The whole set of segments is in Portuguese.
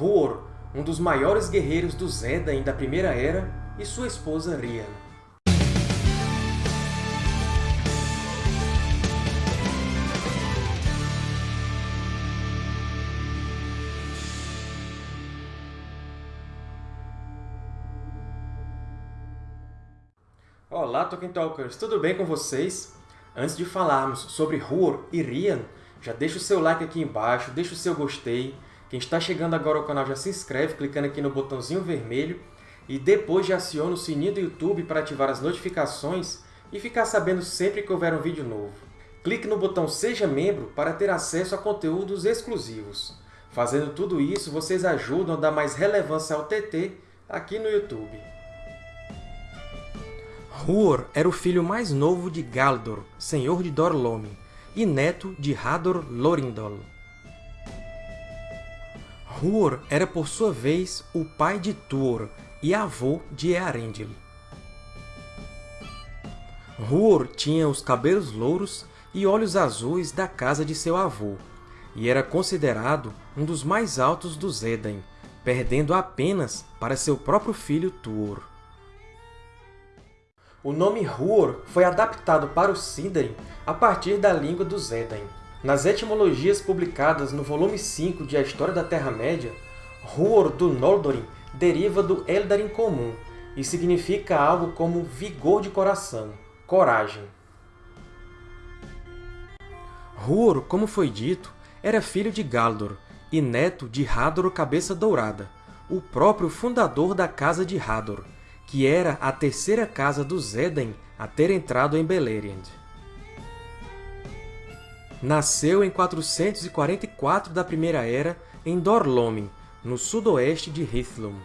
Huor, um dos maiores guerreiros dos Edain da Primeira Era, e sua esposa Rian. Olá, Tolkien Talkers! Tudo bem com vocês? Antes de falarmos sobre Huor e Rian, já deixa o seu like aqui embaixo, deixa o seu gostei. Quem está chegando agora ao canal já se inscreve clicando aqui no botãozinho vermelho e depois já aciona o sininho do YouTube para ativar as notificações e ficar sabendo sempre que houver um vídeo novo. Clique no botão Seja Membro para ter acesso a conteúdos exclusivos. Fazendo tudo isso, vocês ajudam a dar mais relevância ao TT aqui no YouTube. Huor era o filho mais novo de Galdor, senhor de Dor-Lómin, e neto de Hador Lorindol. Huor era, por sua vez, o pai de Tuor e avô de Earendil. Huor tinha os cabelos louros e olhos azuis da casa de seu avô, e era considerado um dos mais altos dos Edain, perdendo apenas para seu próprio filho Tuor. O nome Huor foi adaptado para o Sindarin a partir da língua dos Edain. Nas etimologias publicadas no volume 5 de A História da Terra-média, Huor do Noldorin deriva do Eldarin comum e significa algo como vigor de coração, coragem. Huor, como foi dito, era filho de Galdor e neto de Hador Cabeça Dourada, o próprio fundador da Casa de Hador, que era a terceira casa dos Edain a ter entrado em Beleriand. Nasceu em 444 da Primeira Era em Dor-Lómin, no sudoeste de Hithlum.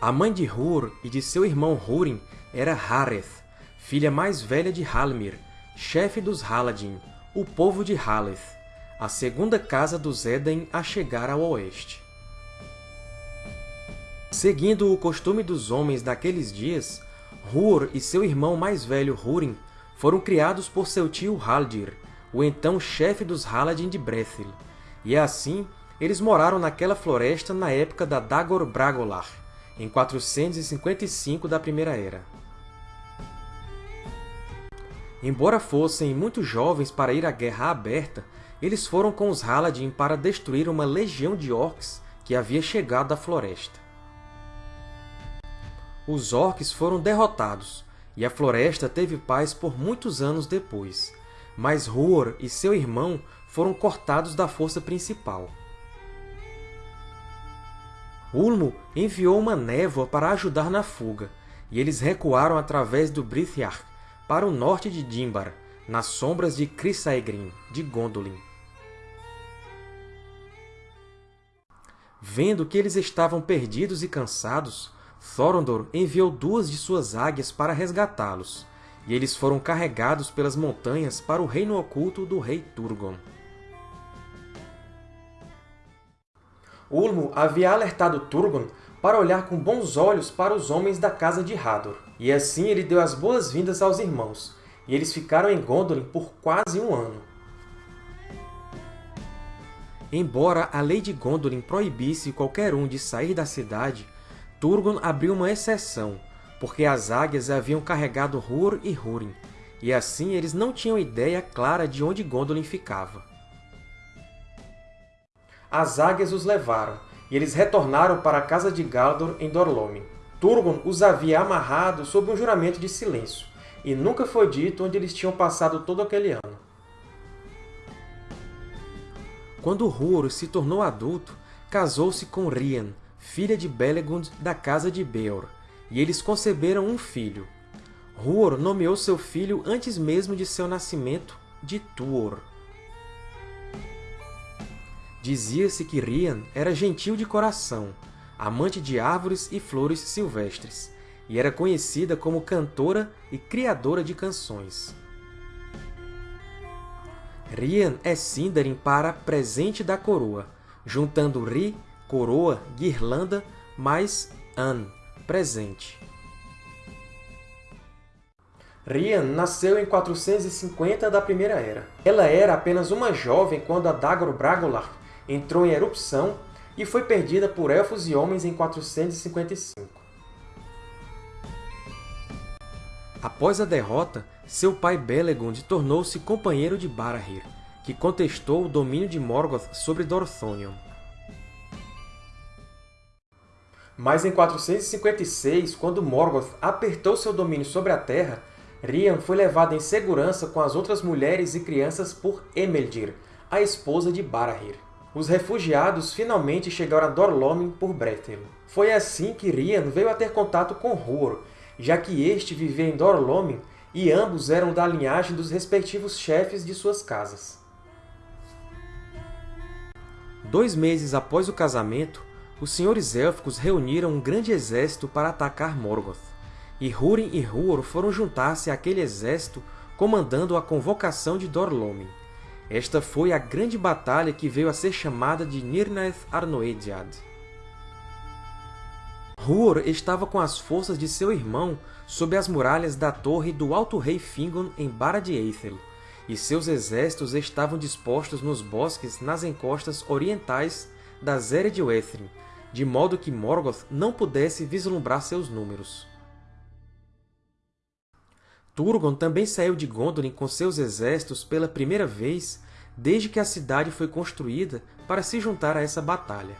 A mãe de Hur e de seu irmão Húrin era Hareth, filha mais velha de Halmir, chefe dos Haladin, o povo de Haleth, a segunda casa dos Edain a chegar ao oeste. Seguindo o costume dos homens daqueles dias, Hur e seu irmão mais velho Húrin foram criados por seu tio Haldir, o então chefe dos Haladin de Brethil, e assim eles moraram naquela floresta na época da Dagor Bragolar, em 455 da Primeira Era. Embora fossem muito jovens para ir à Guerra Aberta, eles foram com os Haladin para destruir uma legião de orcs que havia chegado à floresta os orcs foram derrotados, e a floresta teve paz por muitos anos depois, mas Huor e seu irmão foram cortados da força principal. Ulmo enviou uma névoa para ajudar na fuga, e eles recuaram através do Brithiarch para o norte de Dimbar, nas sombras de Chrysaegrin, de Gondolin. Vendo que eles estavam perdidos e cansados, Thorondor enviou duas de suas águias para resgatá-los, e eles foram carregados pelas montanhas para o reino oculto do rei Turgon. Ulmo havia alertado Turgon para olhar com bons olhos para os homens da casa de Hador, e assim ele deu as boas-vindas aos irmãos, e eles ficaram em Gondolin por quase um ano. Embora a lei de Gondolin proibisse qualquer um de sair da cidade, Turgon abriu uma exceção, porque as águias haviam carregado Hur e Húrin, e assim eles não tinham ideia clara de onde Gondolin ficava. As águias os levaram, e eles retornaram para a casa de Galdor em Dor-Lómin. Turgon os havia amarrado sob um juramento de silêncio, e nunca foi dito onde eles tinham passado todo aquele ano. Quando Hur se tornou adulto, casou-se com Rian, filha de Belegund da casa de Beor, e eles conceberam um filho. Huor nomeou seu filho antes mesmo de seu nascimento de Tuor. Dizia-se que Rian era gentil de coração, amante de árvores e flores silvestres, e era conhecida como cantora e criadora de canções. Rian é Sindarin para presente da coroa, juntando Ri coroa, guirlanda, mais an, presente. Rian nasceu em 450 da Primeira Era. Ela era apenas uma jovem quando a Dagor Bragolar entrou em erupção e foi perdida por Elfos e Homens em 455. Após a derrota, seu pai Belegund tornou-se companheiro de Barahir, que contestou o domínio de Morgoth sobre Dorthonion. Mas em 456, quando Morgoth apertou seu domínio sobre a Terra, Rian foi levado em segurança com as outras mulheres e crianças por Emeldir, a esposa de Barahir. Os refugiados finalmente chegaram a Dorlomin por Brethil. Foi assim que Rian veio a ter contato com Huor, já que este vivia em Dorlomin e ambos eram da linhagem dos respectivos chefes de suas casas. Dois meses após o casamento, os senhores élficos reuniram um grande exército para atacar Morgoth e Húrin e Huor foram juntar-se àquele exército comandando a convocação de Dorlomin. Esta foi a grande batalha que veio a ser chamada de Nirnaeth Arnoediad. Huor estava com as forças de seu irmão sob as muralhas da torre do Alto Rei Fingon em Barad Eithel, e seus exércitos estavam dispostos nos bosques nas encostas orientais da Zere de Wethrin, de modo que Morgoth não pudesse vislumbrar seus números. Turgon também saiu de Gondolin com seus exércitos pela primeira vez desde que a cidade foi construída para se juntar a essa batalha.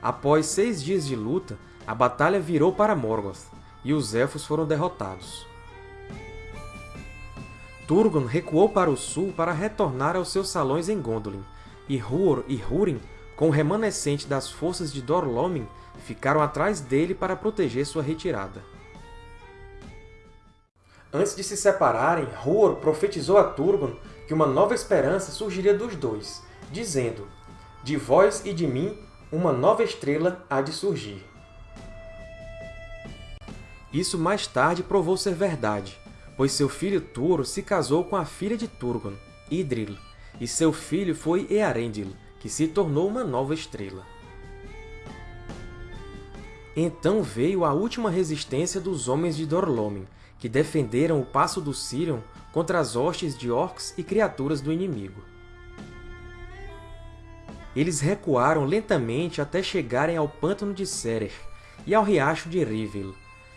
Após seis dias de luta, a batalha virou para Morgoth, e os Elfos foram derrotados. Turgon recuou para o sul para retornar aos seus salões em Gondolin, e Huor e Húrin, com o remanescente das forças de Dorlomin, ficaram atrás dele para proteger sua retirada. Antes de se separarem, Huor profetizou a Turgon que uma nova esperança surgiria dos dois, dizendo De vós e de mim, uma nova estrela há de surgir. Isso mais tarde provou ser verdade, pois seu filho Turo se casou com a filha de Turgon, Idril, e seu filho foi Earendil, que se tornou uma nova estrela. Então veio a última resistência dos Homens de Dorlomin, que defenderam o Passo do Sirion contra as hostes de orcs e criaturas do inimigo. Eles recuaram lentamente até chegarem ao Pântano de Serer e ao Riacho de Rivil,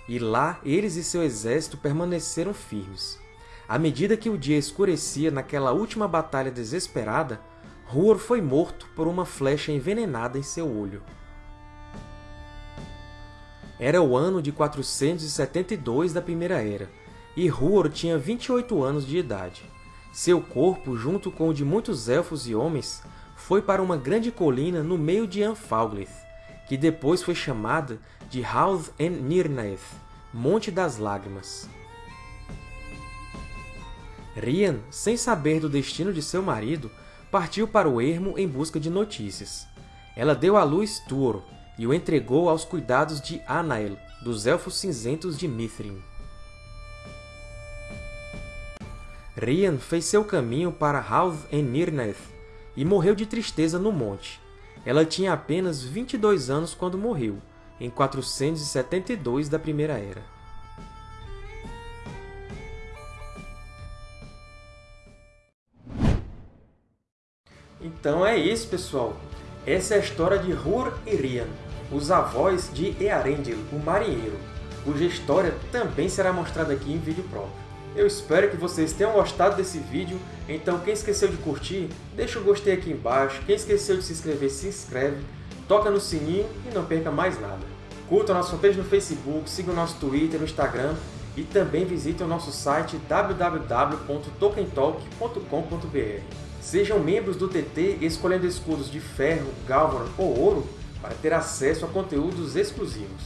e lá eles e seu exército permaneceram firmes. À medida que o dia escurecia naquela última batalha desesperada, Huor foi morto por uma flecha envenenada em seu olho. Era o ano de 472 da Primeira Era, e Huor tinha 28 anos de idade. Seu corpo, junto com o de muitos elfos e homens, foi para uma grande colina no meio de Anfalglith, que depois foi chamada de Hauth en Nirnaeth, Monte das Lágrimas. Rian, sem saber do destino de seu marido, partiu para o ermo em busca de notícias. Ela deu à luz Tuor, e o entregou aos cuidados de Anael, dos Elfos Cinzentos de Mithrin. Rian fez seu caminho para Hauth en Nirnaeth e morreu de tristeza no monte. Ela tinha apenas 22 anos quando morreu, em 472 da Primeira Era. Então é isso, pessoal! Essa é a história de Hur e Rian, os avós de Earendil, o marinheiro, cuja história também será mostrada aqui em vídeo próprio. Eu espero que vocês tenham gostado desse vídeo, então quem esqueceu de curtir, deixa o gostei aqui embaixo, quem esqueceu de se inscrever, se inscreve, toca no sininho e não perca mais nada. Curta a nossa fanpage no Facebook, siga o nosso Twitter, no Instagram e também visite o nosso site www.tokentalk.com.br. Sejam membros do TT escolhendo escudos de ferro, galvan ou ouro para ter acesso a conteúdos exclusivos.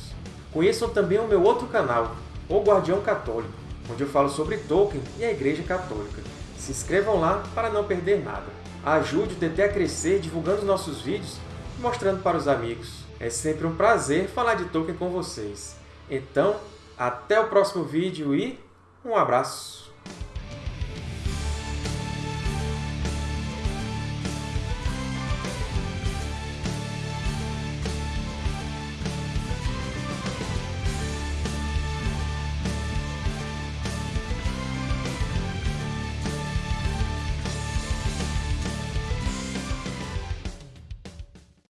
Conheçam também o meu outro canal, O Guardião Católico, onde eu falo sobre Tolkien e a Igreja Católica. Se inscrevam lá para não perder nada. Ajude o TT a crescer divulgando nossos vídeos e mostrando para os amigos. É sempre um prazer falar de Tolkien com vocês. Então, até o próximo vídeo e um abraço!